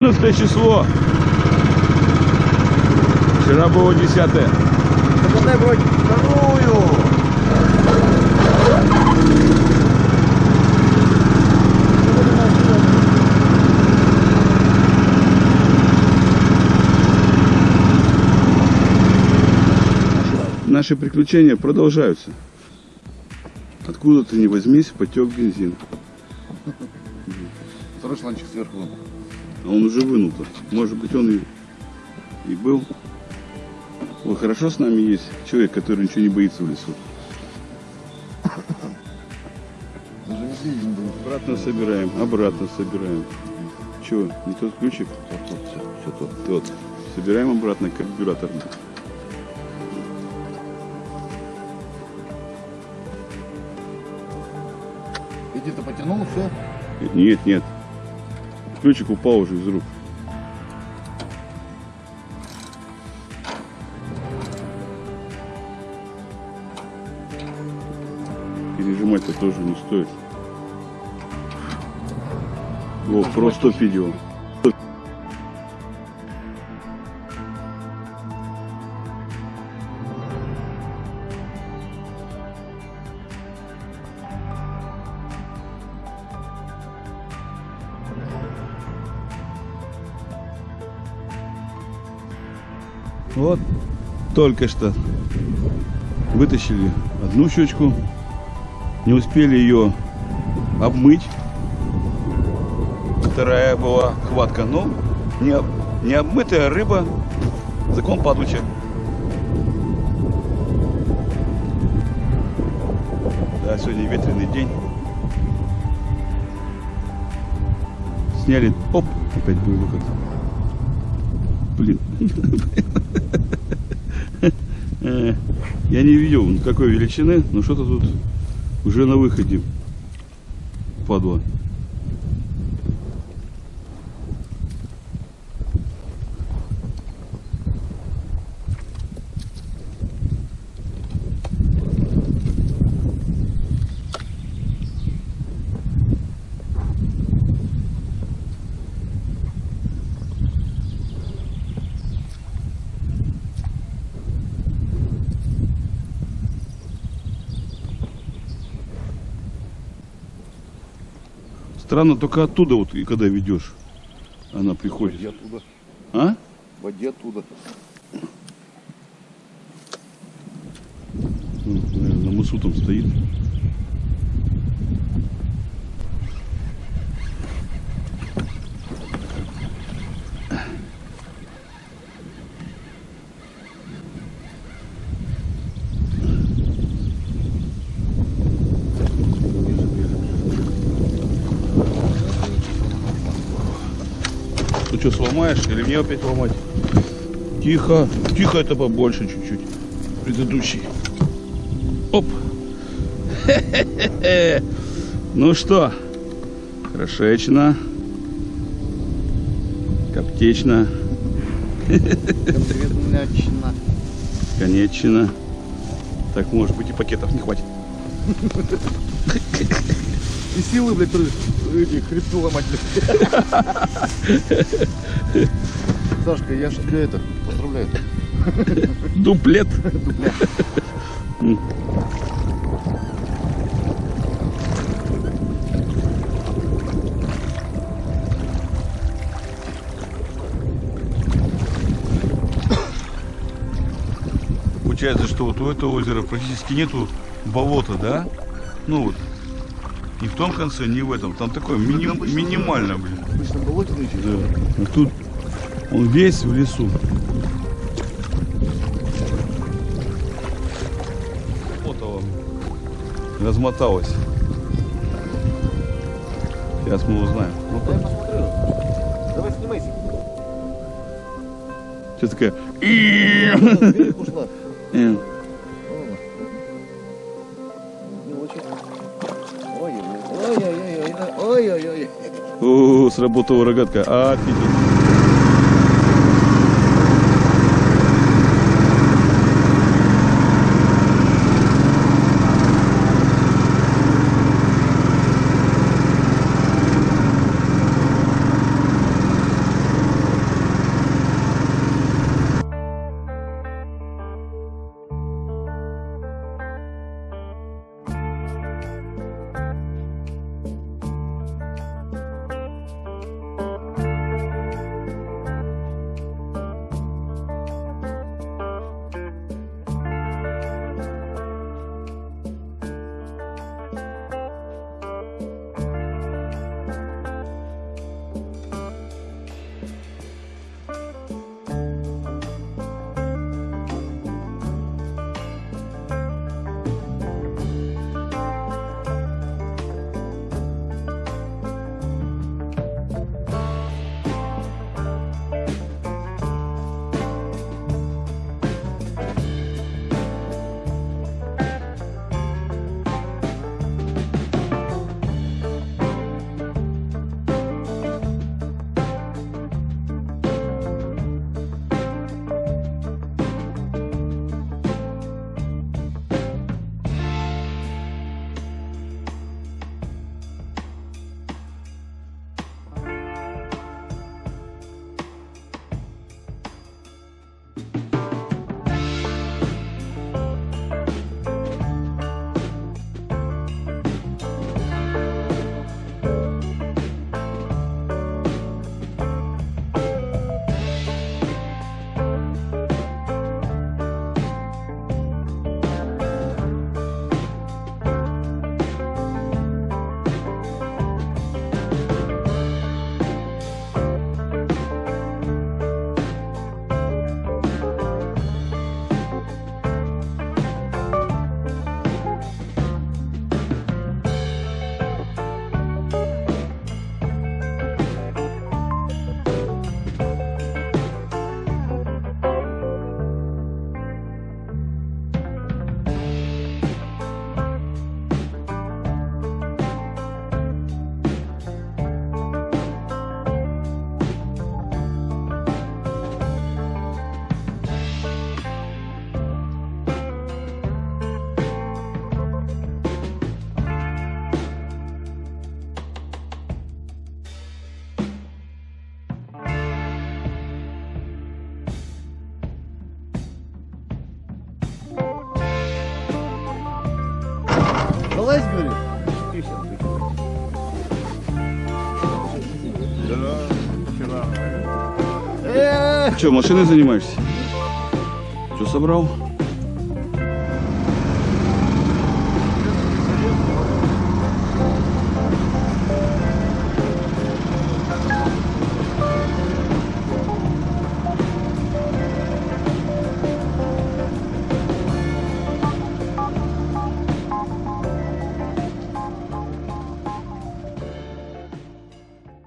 14 число. Вчера было 10. Так вроде вторую. Наши приключения продолжаются. Откуда ты не возьмись, потек бензин. Второй шланчик сверху. А он уже вынул-то. Может быть, он и, и был. Ой, хорошо с нами есть человек, который ничего не боится в лесу. Обратно собираем, обратно собираем. Чего, не тот ключик? Вот тут все, тут. Тот. Собираем обратно карбюратор. Иди-то потянул, все. Нет, нет. Ключик упал уже из рук. Пережимать-то тоже не стоит. Вот, просто видео. Вот только что вытащили одну щечку, не успели ее обмыть. Вторая была хватка, но не, об- не обмытая рыба, закон падуча. Да, сегодня ветреный день. Сняли, оп, опять был выход. Блин. Э, Я не видел какой величины, но что-то тут уже на выходе. Падла. Странно, только оттуда вот, и когда ведешь, она приходит. Води оттуда. А? Води оттуда. Ну, наверное, на мысу там стоит. Что, сломаешь или мне опять ломать? Тихо, тихо это побольше чуть-чуть. Предыдущий. Оп. Ну что, хорошечно, коптечно, Конкретно. конечно. Так, может быть, и пакетов не хватит. И силы, блядь, эти хребту ломать, блядь. Сашка, я же тебя это поздравляю. Дуплет. М. Получается, что вот у этого озера практически нету болота, да? Ну вот. Ни в том конце, ни в этом. Там такое мини- минимально, блин. Обычно болотный чуть. Да. А тут он весь в лесу. Вот он размоталась. Сейчас мы узнаем. Вот Дай посмотрю. Давай снимайся. Сейчас такая. Вверх ушла. Э. Не очень. Ой-ой-ой. Сработала рогатка. Офигеть. Залазь, говорит. Что, машиной занимаешься? Что собрал?